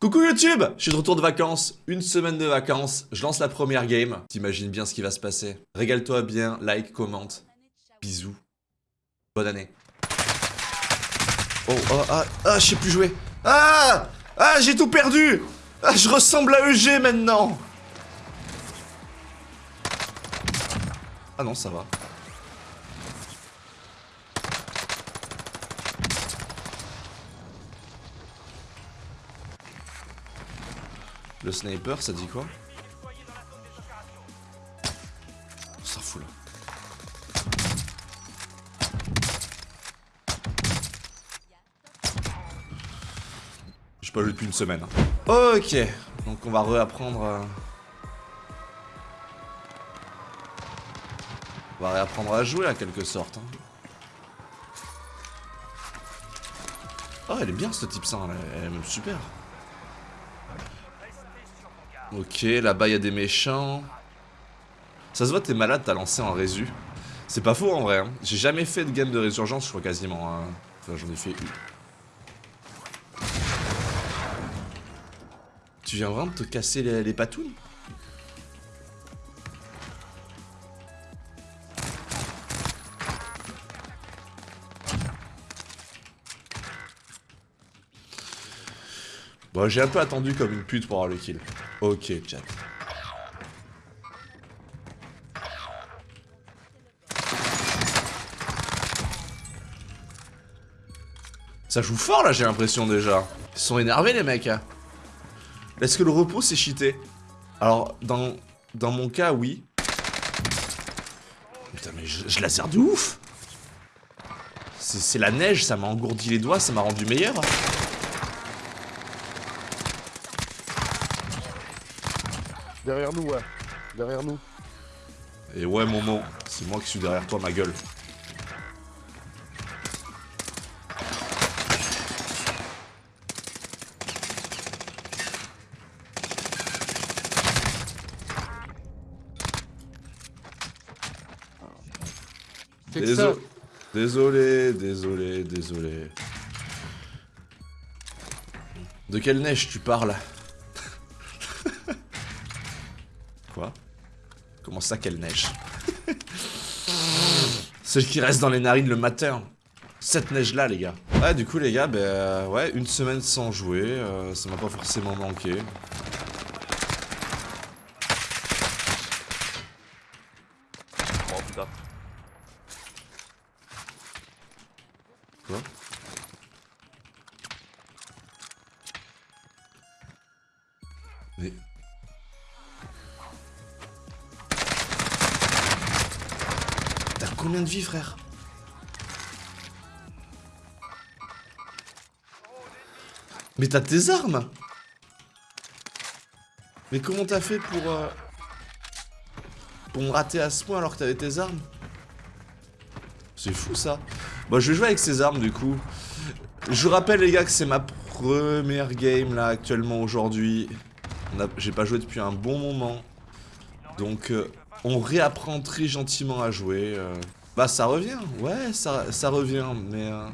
Coucou YouTube Je suis de retour de vacances, une semaine de vacances, je lance la première game. T'imagines bien ce qui va se passer. Régale-toi bien, like, commente. Bisous. Bonne année. Oh, oh, ah, ah, je sais plus jouer. Ah Ah, j'ai tout perdu Ah, je ressemble à EG maintenant Ah non, ça va. Le sniper, ça dit quoi On s'en fout là. J'ai pas joué depuis une semaine. Ok, donc on va réapprendre. À... On va réapprendre à jouer à quelque sorte. Hein. Oh, elle est bien ce type ça, elle est même super. Ok, là-bas il y a des méchants. Ça se voit, t'es malade, t'as lancé en résu. C'est pas faux en vrai. Hein. J'ai jamais fait de game de résurgence, je crois quasiment. Hein. Enfin, j'en ai fait une. Tu viens vraiment de te casser les, les patounes? J'ai un peu attendu comme une pute pour avoir le kill. Ok, Jack. Ça joue fort là, j'ai l'impression déjà. Ils sont énervés les mecs. Hein. Est-ce que le repos c'est cheaté? Alors, dans, dans mon cas, oui. Putain, mais je, je laser de ouf C'est la neige, ça m'a engourdi les doigts, ça m'a rendu meilleur. Derrière nous, ouais. Derrière nous. Et ouais, Momo, c'est moi qui suis derrière toi, ma gueule. Désolé, désolé, désolé, désolé. De quelle neige tu parles? Ça qu'elle neige Celle qui reste dans les narines le matin. Cette neige là les gars. Ouais du coup les gars, ben ouais, une semaine sans jouer, euh, ça m'a pas forcément manqué. Combien de vie, frère Mais t'as tes armes Mais comment t'as fait pour... Euh, pour me rater à ce point alors que t'avais tes armes C'est fou, ça. Bon, je vais jouer avec ces armes, du coup. Je vous rappelle, les gars, que c'est ma première game, là, actuellement, aujourd'hui. J'ai pas joué depuis un bon moment. Donc... Euh, on réapprend très gentiment à jouer. Euh. Bah ça revient, ouais, ça, ça revient, mais... Euh,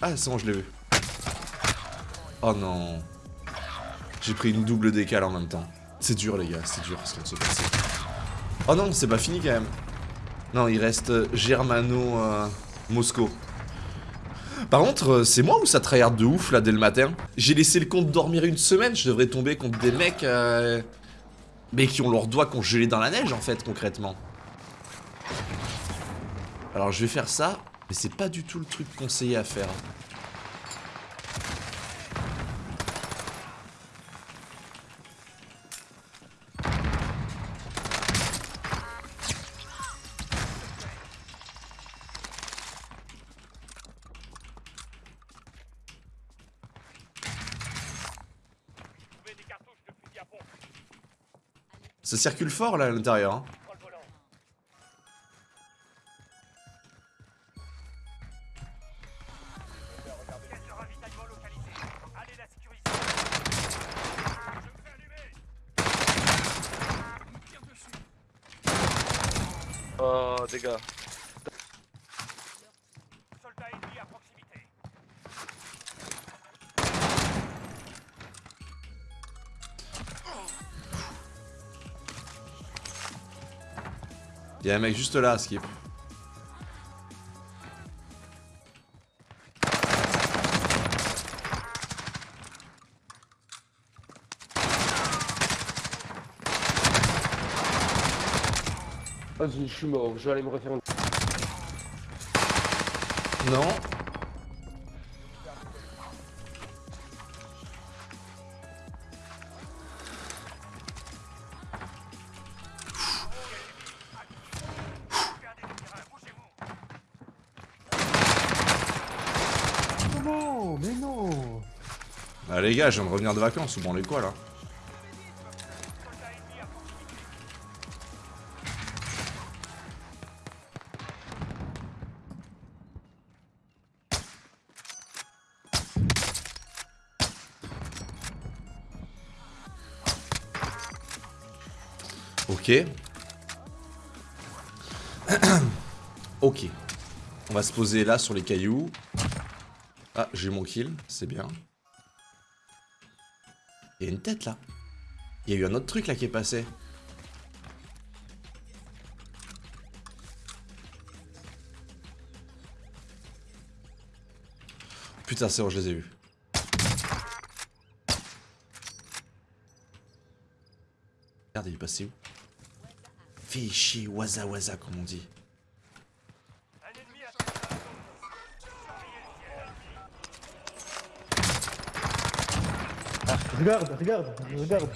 ah, c'est bon, je l'ai vu. Oh non. J'ai pris une double décale en même temps. C'est dur, les gars, c'est dur ce qui de se passer. Oh non, c'est pas fini quand même. Non, il reste Germano-Moscou. Euh, par contre, euh, c'est moi ou ça tryhard de ouf là dès le matin? J'ai laissé le compte dormir une semaine, je devrais tomber contre des mecs euh, mais qui ont leurs doigts congelés dans la neige en fait concrètement. Alors je vais faire ça, mais c'est pas du tout le truc conseillé à faire. Ça circule fort là à l'intérieur. Hein. Oh, dégâts. Y'a un mec juste là, Skip. Vas-y, je suis mort, je vais aller me refaire une... Non, Ah les gars, je viens de revenir de vacances, ou bon les quoi là Ok. ok. On va se poser là sur les cailloux. Ah, j'ai mon kill, c'est bien. Il y a une tête là. Il y a eu un autre truc là qui est passé. Putain, c'est bon, je les ai vus. Regarde, il est passé où? Fais chier, waza waza comme on dit. Regarde, regarde, regarde.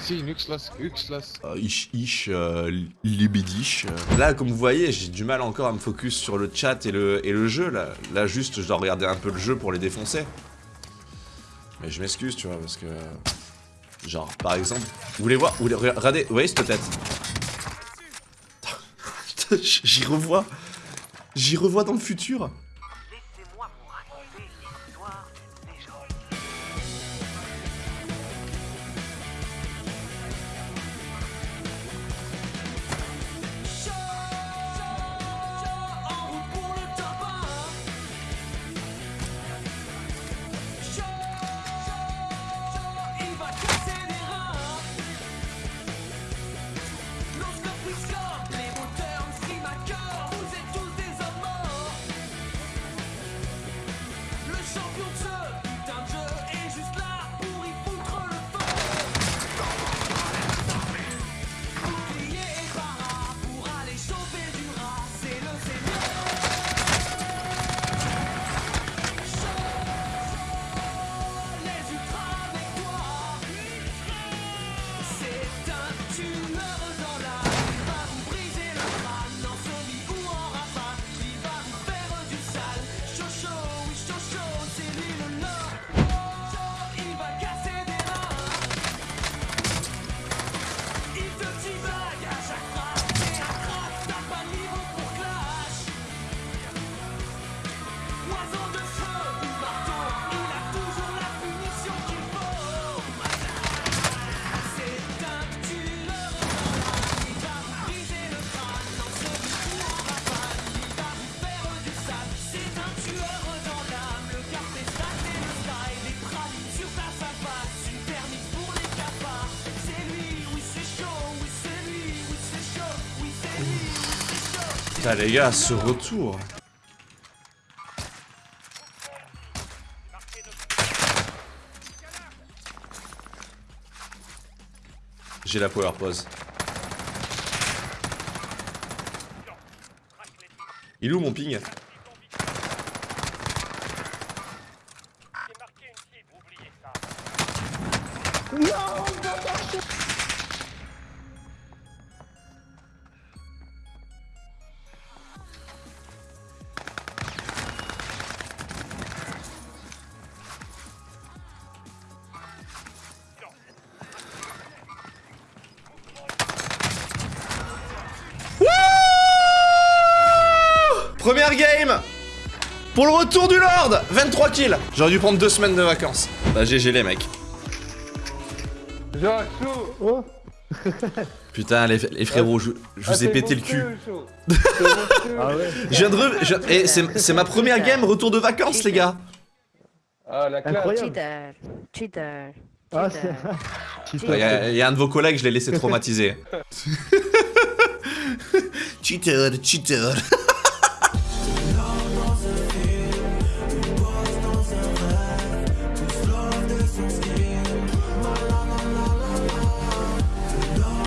Si, Uxlas, Uxlas. Euh, ish ish, euh, libidish. euh. Là, comme vous voyez, j'ai du mal encore à me focus sur le chat et le, et le jeu. Là. là, juste, je dois regarder un peu le jeu pour les défoncer. Mais je m'excuse, tu vois, parce que... Genre, par exemple... Vous voulez voir vous voulez, Regardez, vous voyez cette tête? Putain, J'y revois... J'y revois dans le futur Putain les gars, ce retour J'ai la power pause. Il est où mon ping? Pour le retour du Lord 23 kills J'aurais dû prendre deux semaines de vacances. Bah GG les mecs. Oh Putain les, les frérots, je, je vous Ah, ai t'es pété le cul. Ah ouais Je viens de re... je- eh, c'est ma première game retour de vacances les gars Ah, la classe Incroyable Cheater, cheater. Ah, c'est. Il y, a- y a un de vos collègues, je l'ai laissé traumatiser. cheater, cheater.